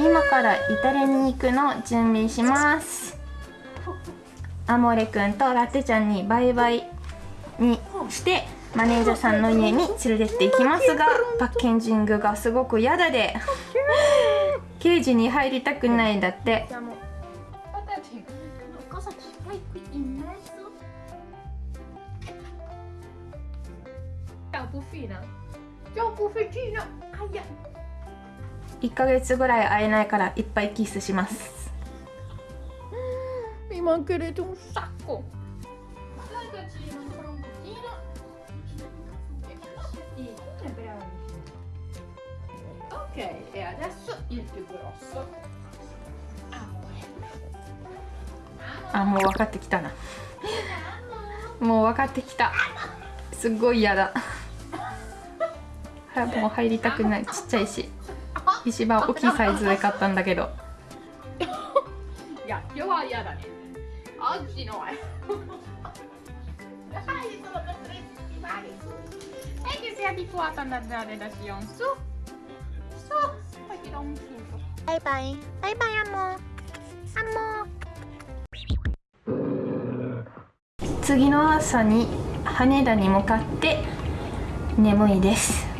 今からイタリアに行くの準備します。アモレくんとラテちゃんにバイバイにしてマネージャーさんの家に連れてっていきますがパッケージングがすごく嫌だで。ケージに入りたくないんだって。超コ。一ヶ月ぐらい会えないからいっぱいキスします。ミマンケレトンサッコ。あもう分かってきたなもう分かってきたすっごい嫌だ。も入りたくないちっちゃいし。石場大きいサイズで買ったんだけど。次の朝に羽田に向かって眠いです。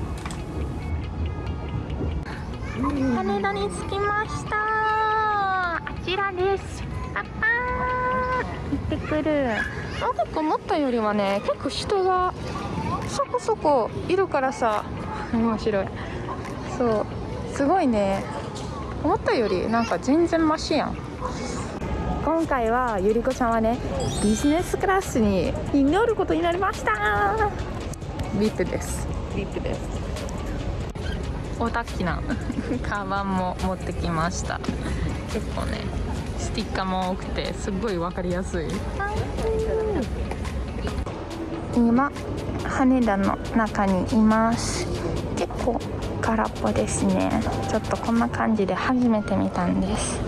に着きました。あちらです。パパー行ってくる。なんか思ったよりはね結構人がそこそこいるからさ。面白い。そう。すごいね。思ったよりなんか全然マシやん。今回はゆりこちゃんはねビジネスクラスに乗ることになりました。ビップです。ビップです。大きな カバンも持ってきました。結構ねスティッカーも多くてすっごい分かりやすい。今羽田の中にいます。結構空っぽですね。ちょっとこんな感じで初めて見たんです。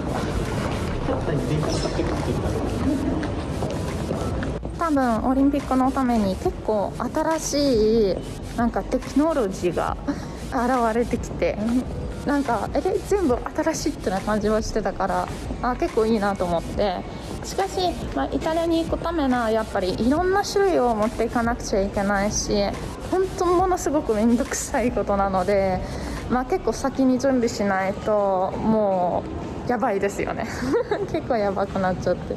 多分オリンピックのために結構新しいなんかテクノロジーが現れてきてなんかえ全部新しいってな感じはしてたからあ結構いいなと思って。しかし、まあ、イタリアに行くためなやっぱりいろんな種類を持っていかなくちゃいけないし本当ものすごく面倒くさいことなので、まあ、結構先に準備しないともうやばいですよね。結構やばくなっちゃって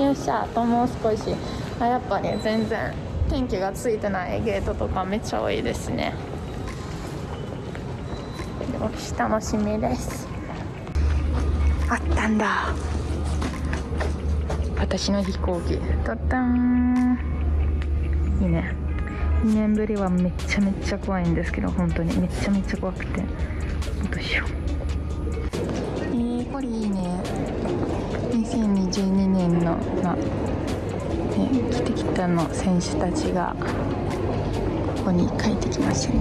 よっしゃあともう少し。あやっぱり全然天気がついてないゲートとかめっちゃ多いですね。よし楽しみです。あったんだ。私の飛行機。タタンいいね。2年ぶりはめちゃめちゃ怖いんですけど本当に。めちゃめちゃ怖くて。どうしよう。えー、これいいね。2022年のまね、来てきたの選手たちがここに帰ってきましたね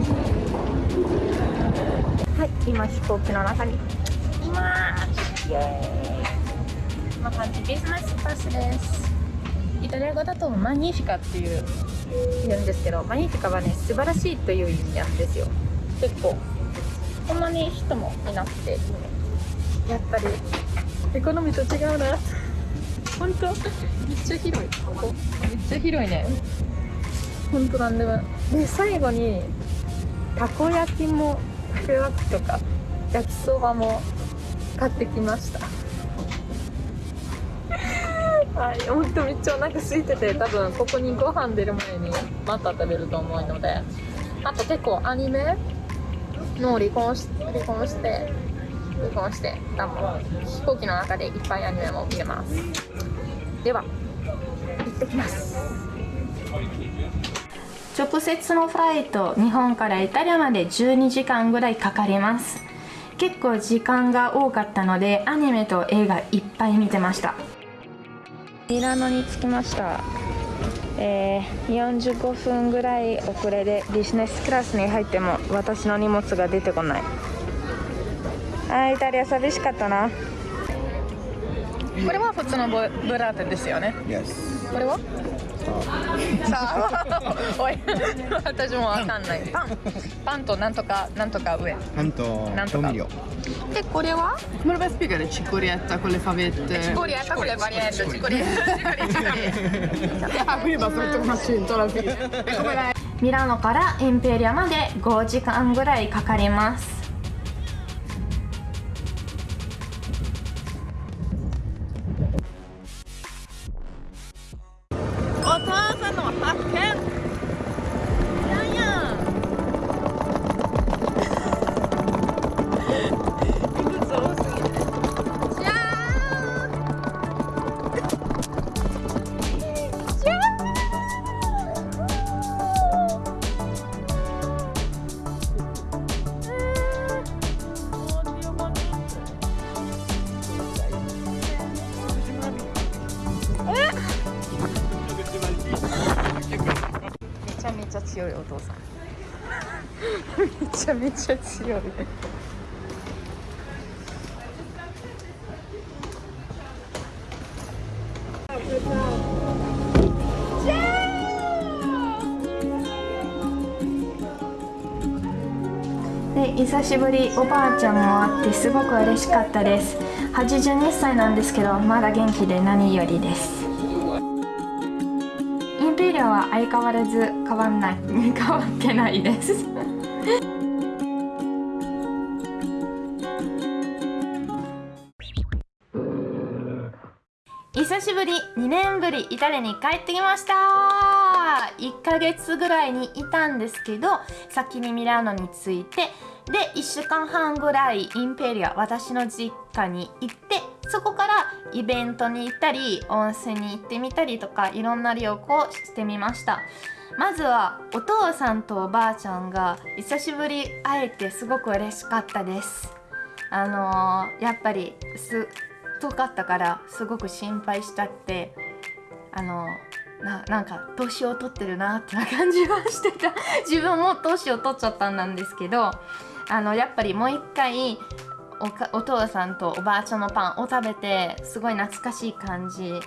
はい。今飛行機の中にい。ますイエーイこんな感じビジネスクラスですイタリア語だとマニフィカってい。う言うんですけどマニフィカはね素晴らしい。とい。う意味なんですよ結構こんなに人もい。なくてやっぱりエコノミーと違うな本当？めっちゃ広い。ここ？めっちゃ広いね。本当なんでも。で最後にたこ焼きもたこ焼きとか焼きそばも買ってきました。はい本当めっちゃお腹空いてて多分ここにご飯出る前にまた食べると思うので。あと結構アニメの離婚し離婚して離婚して多分飛行機の中でいっぱいアニメも見れます。では行ってきます。直接のフライト日本からイタリアまで12時間ぐらいかかります。結構時間が多かったのでアニメと映画いっぱい見てました。ミラノに着きました。えー、45分ぐらい遅れでビジネスクラスに入っても私の荷物が出てこない。あイタリア寂しかったな。これは普通のブブラーテですよね。Yes. これは？さあ。おい。私もわかんない。パン。パンとなんとかなんとか上.でこれは？これバリエット。チコリエット。チコリエットチコリエッ ト Ah, quindi basta mettere un accento alla fine. È come la ミラノからインペリアまで5時間ぐらいかかります強いお父さん。めちゃめちゃ強い。で久しぶりおばあちゃんも会ってすごく嬉しかったです。82歳なんですけどまだ元気で何よりです。インペリアは相変わらず変わんない。変わってないです。久しぶり。2年ぶり。イタリアに帰ってきました。1ヶ月ぐらいにいたんですけど先にミラノに着いてで1週間半ぐらいインペリア私の実家に行ってそこからイベントに行ったり温泉に行ってみたりとかいろんな旅行をしてみました。まずはお父さんとおばあちゃんが久しぶり会えてすごく嬉しかったです。あのーやっぱりす遠かったからすごく心配したってあのななんか年を取ってるなってな感じはしてた。自分も年を取っちゃったんなんですけどあのやっぱりもう一回おお父さんとおばあちゃんのパンを食べてすごい懐かしい感じ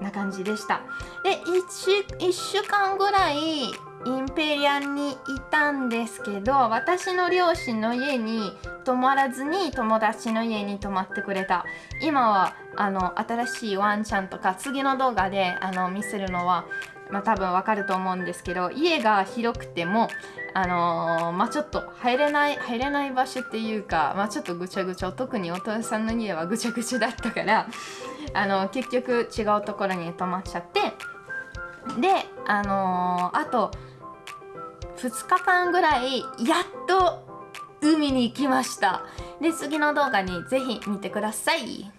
な感じでした。で 1, 1週間ぐらいインペリアンにいたんですけど私の両親の家に泊まらずに友達の家に泊まってくれた。今はあの新しいワンちゃんとか次の動画であの見せるのはまあ、多分わかると思うんですけど家が広くてもあのーまあちょっと入れない入れない場所っていうかまあちょっとぐちゃぐちゃ特にお父さんの家はぐちゃぐちゃだったからあの結局違うところに泊まっちゃってであのーあと2日間ぐらいやっと海に行きました。で次の動画にぜひ見てください。